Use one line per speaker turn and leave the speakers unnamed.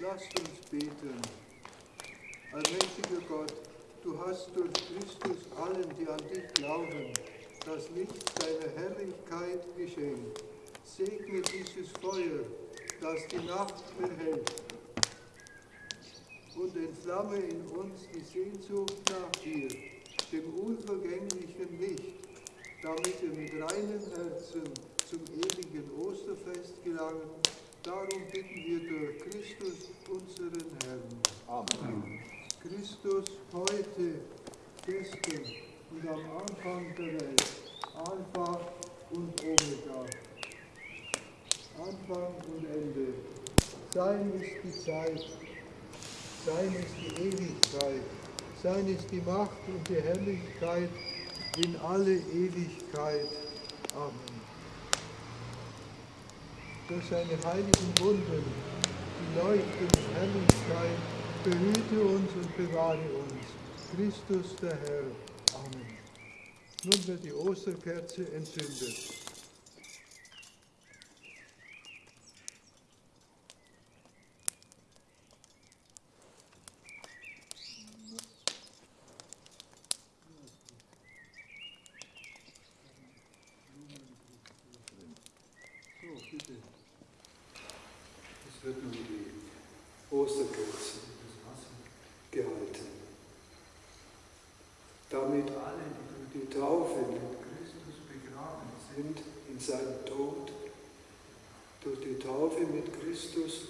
Lasst uns beten. Allmächtiger Gott, du hast durch Christus allen, die an dich glauben, das Licht deiner Herrlichkeit geschenkt. Segne dieses Feuer, das die Nacht behält und entflamme in uns die Sehnsucht nach dir, dem unvergänglichen Licht, damit wir mit reinem Herzen zum ewigen Osterfest gelangen. Darum bitten wir durch Christus. Christus heute, gestern und am Anfang der Welt, Alpha und Omega, Anfang und Ende. Sein ist die Zeit, sein ist die Ewigkeit, sein ist die Macht und die Herrlichkeit in alle Ewigkeit. Amen. Durch seine heiligen Wunden, die leuchtende Herrlichkeit, behüte uns und bewahre uns. Christus der Herr. Amen. Nun wird die Osterkerze entzündet. So, bitte.
Es wird nun die Osterkerze gehalten. Damit alle, die durch die Taufe mit Christus begraben sind in seinem Tod, durch die Taufe mit Christus